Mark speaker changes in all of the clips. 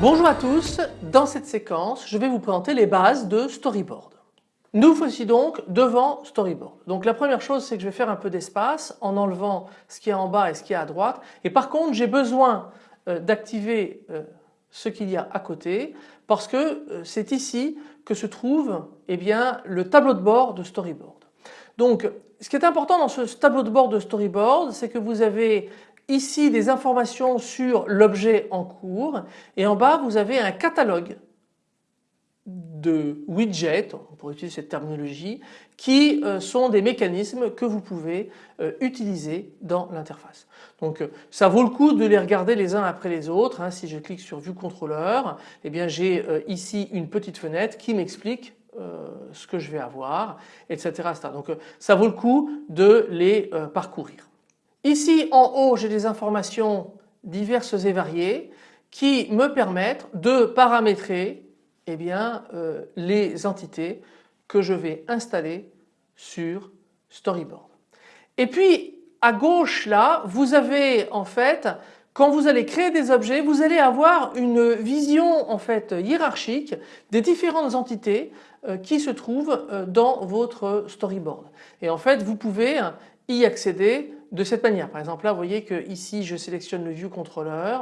Speaker 1: Bonjour à tous, dans cette séquence je vais vous présenter les bases de Storyboard. Nous voici donc devant Storyboard. Donc la première chose c'est que je vais faire un peu d'espace en enlevant ce qui est en bas et ce qui est à droite et par contre j'ai besoin euh, d'activer euh, ce qu'il y a à côté parce que euh, c'est ici que se trouve eh bien, le tableau de bord de Storyboard. Donc ce qui est important dans ce tableau de bord de Storyboard c'est que vous avez ici des informations sur l'objet en cours et en bas vous avez un catalogue de widgets, on pourrait utiliser cette terminologie, qui euh, sont des mécanismes que vous pouvez euh, utiliser dans l'interface. Donc euh, ça vaut le coup de les regarder les uns après les autres. Hein. Si je clique sur Vue contrôleur, eh bien j'ai ici une petite fenêtre qui m'explique ce que je vais avoir, etc. Donc ça vaut le coup de les parcourir. Ici en haut j'ai des informations diverses et variées qui me permettent de paramétrer eh bien, euh, les entités que je vais installer sur Storyboard. Et puis à gauche là vous avez en fait quand vous allez créer des objets vous allez avoir une vision en fait hiérarchique des différentes entités euh, qui se trouvent euh, dans votre storyboard. Et en fait vous pouvez y accéder de cette manière. Par exemple là vous voyez que ici je sélectionne le view controller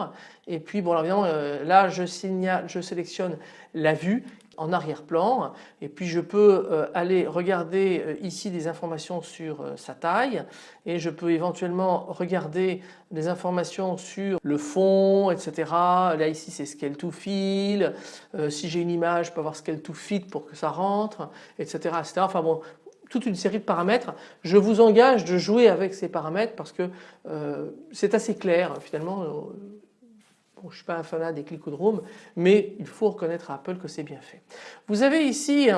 Speaker 1: et puis bon évidemment euh, là je, signale, je sélectionne la vue en arrière-plan et puis je peux euh, aller regarder euh, ici des informations sur sa taille et je peux éventuellement regarder des informations sur le fond etc. Là ici c'est scale to fill, si j'ai une image je peux avoir scale to fit pour que ça rentre etc. etc. Enfin bon toute une série de paramètres. Je vous engage de jouer avec ces paramètres parce que euh, c'est assez clair finalement. Euh, je ne suis pas un fanat des clicodromes mais il faut reconnaître à Apple que c'est bien fait. Vous avez ici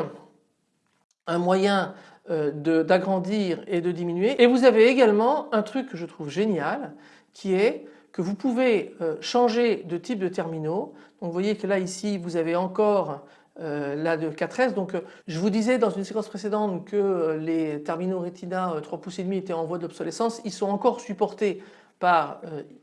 Speaker 1: un, moyen euh, d'agrandir et de diminuer et vous avez également un truc que je trouve génial qui est que vous pouvez changer de type de terminaux. Donc vous voyez que là ici vous avez encore euh, là de 4S. Donc euh, je vous disais dans une séquence précédente que euh, les terminaux Retina 3 pouces et demi étaient en voie d'obsolescence. Ils sont encore supportés par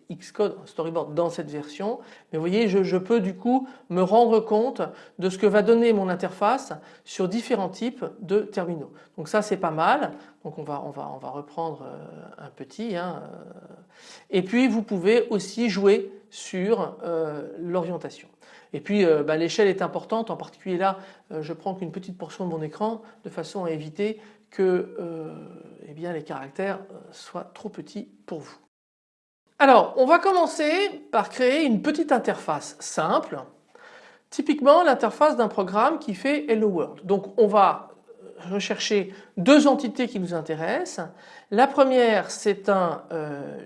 Speaker 1: Xcode Storyboard dans cette version. Mais vous voyez, je, peux du coup me rendre compte de ce que va donner mon interface sur différents types de terminaux. Donc ça c'est pas mal. Donc on va, on va, on va reprendre un petit. Hein. Et puis vous pouvez aussi jouer sur l'orientation. Et puis euh, bah, l'échelle est importante, en particulier là euh, je prends qu'une petite portion de mon écran de façon à éviter que euh, eh les caractères soient trop petits pour vous. Alors on va commencer par créer une petite interface simple, typiquement l'interface d'un programme qui fait Hello World. Donc on va rechercher deux entités qui nous intéressent. La première c'est un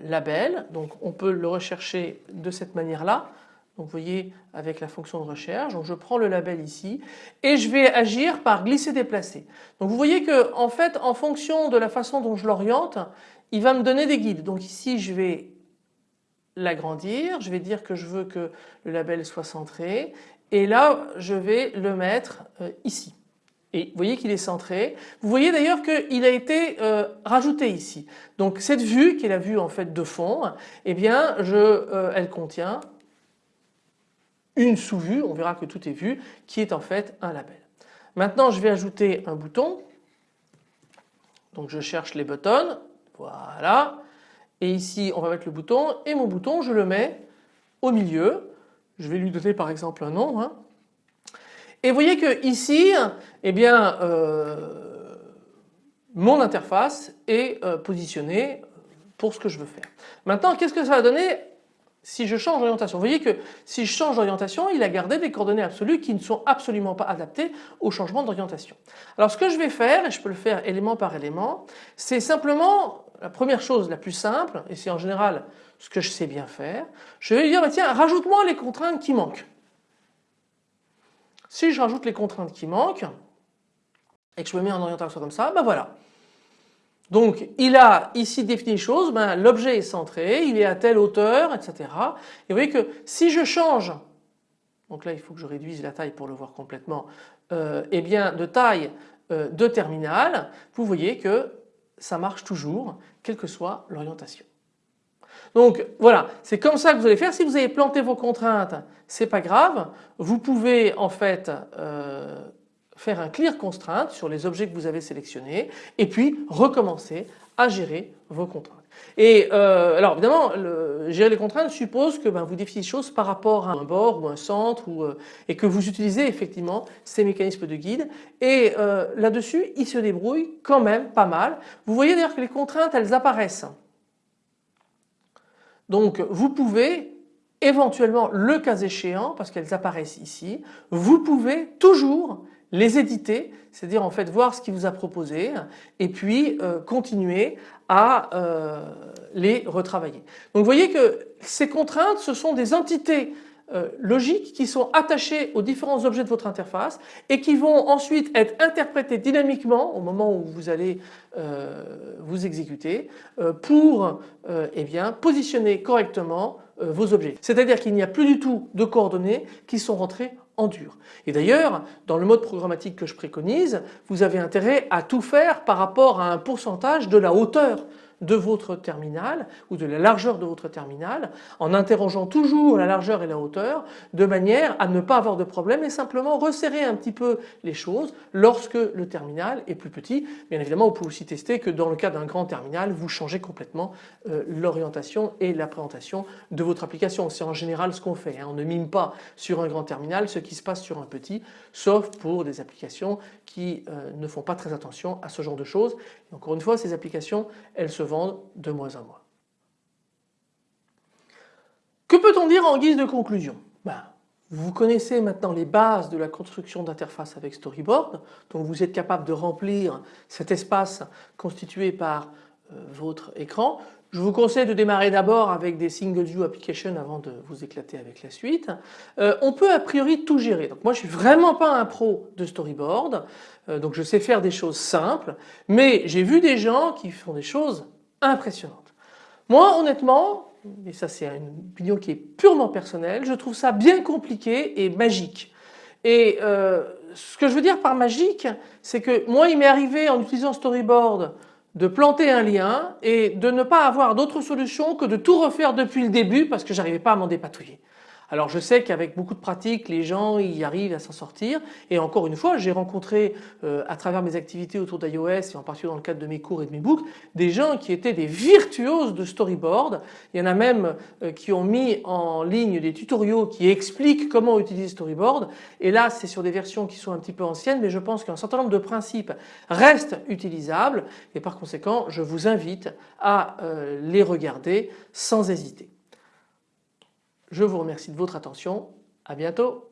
Speaker 1: label, donc on peut le rechercher de cette manière-là. Donc vous voyez avec la fonction de recherche, donc je prends le label ici et je vais agir par glisser déplacer. Donc vous voyez que en fait en fonction de la façon dont je l'oriente, il va me donner des guides. Donc ici je vais l'agrandir, je vais dire que je veux que le label soit centré et là je vais le mettre euh, ici. Et vous voyez qu'il est centré. Vous voyez d'ailleurs qu'il a été euh, rajouté ici. Donc cette vue qui est la vue en fait de fond, eh bien je, euh, elle contient une sous-vue, on verra que tout est vu, qui est en fait un label. Maintenant je vais ajouter un bouton, donc je cherche les buttons, voilà, et ici on va mettre le bouton et mon bouton je le mets au milieu, je vais lui donner par exemple un nom, hein. et vous voyez que ici, eh bien, euh, mon interface est euh, positionnée pour ce que je veux faire. Maintenant qu'est-ce que ça va donner? Si je change d'orientation. Vous voyez que si je change d'orientation, il a gardé des coordonnées absolues qui ne sont absolument pas adaptées au changement d'orientation. Alors ce que je vais faire, et je peux le faire élément par élément, c'est simplement la première chose la plus simple, et c'est en général ce que je sais bien faire, je vais lui dire bah, tiens rajoute-moi les contraintes qui manquent. Si je rajoute les contraintes qui manquent, et que je me mets en orientation comme ça, ben voilà. Donc il a ici défini les choses, ben, l'objet est centré, il est à telle hauteur, etc. Et vous voyez que si je change, donc là il faut que je réduise la taille pour le voir complètement, euh, eh bien de taille euh, de terminal, vous voyez que ça marche toujours, quelle que soit l'orientation. Donc voilà, c'est comme ça que vous allez faire. Si vous avez planté vos contraintes, c'est pas grave. Vous pouvez en fait euh, faire un clear constraint sur les objets que vous avez sélectionnés et puis recommencer à gérer vos contraintes. Et euh, alors évidemment, gérer les contraintes suppose que ben, vous définissez les choses par rapport à un bord ou un centre euh, et que vous utilisez effectivement ces mécanismes de guide. Et là-dessus, il se débrouille quand même pas mal. Vous voyez d'ailleurs que les contraintes, elles apparaissent donc vous pouvez éventuellement, le cas échéant, parce qu'elles apparaissent ici, vous pouvez toujours les éditer, c'est-à-dire en fait voir ce qu'il vous a proposé et puis euh, continuer à euh, les retravailler. Donc vous voyez que ces contraintes ce sont des entités euh, logiques qui sont attachées aux différents objets de votre interface et qui vont ensuite être interprétées dynamiquement au moment où vous allez vous exécuter pour eh positionner correctement vos objets. C'est-à-dire qu'il n'y a plus du tout de coordonnées qui sont rentrées Et d'ailleurs, dans le mode programmatique que je préconise, vous avez intérêt à tout faire par rapport à un pourcentage de la hauteur de votre terminal ou de la largeur de votre terminal en interrogeant toujours la largeur et la hauteur de manière à ne pas avoir de problème et simplement resserrer un petit peu les choses lorsque le terminal est plus petit. Bien évidemment vous pouvez aussi tester que dans le cas d'un grand terminal vous changez complètement euh, l'orientation et la présentation de votre application. C'est en général ce qu'on fait. Hein. On ne mime pas sur un grand terminal ce qui se passe sur un petit sauf pour des applications qui euh, ne font pas très attention à ce genre de choses. encore une fois ces applications elles se de moins en moins. Que peut-on dire en guise de conclusion? Ben, Vous connaissez maintenant les bases de la construction d'interface avec Storyboard, donc vous êtes capable de remplir cet espace constitué par euh, votre écran. Je vous conseille de démarrer d'abord avec des single view applications avant de vous éclater avec la suite. Euh, on peut a priori tout gérer. Donc moi je suis vraiment pas un pro de storyboard, euh, donc je sais faire des choses simples, mais j'ai vu des gens qui font des choses impressionnante. Moi honnêtement, et ça c'est une opinion qui est purement personnelle, je trouve ça bien compliqué et magique. Et euh, ce que je veux dire par magique, c'est que moi il m'est arrivé en utilisant Storyboard de planter un lien et de ne pas avoir d'autre solution que de tout refaire depuis le début parce que j'arrivais pas à m'en dépatouiller. Alors je sais qu'avec beaucoup de pratique les gens y arrivent à s'en sortir et encore une fois j'ai rencontré euh, à travers mes activités autour d'iOS et en particulier dans le cadre de mes cours et de mes books des gens qui étaient des virtuoses de storyboard. Il y en a même euh, qui ont mis en ligne des tutoriaux qui expliquent comment utiliser storyboard et là c'est sur des versions qui sont un petit peu anciennes mais je pense qu'un certain nombre de principes restent utilisables et par conséquent je vous invite à euh, les regarder sans hésiter. Je vous remercie de votre attention. À bientôt.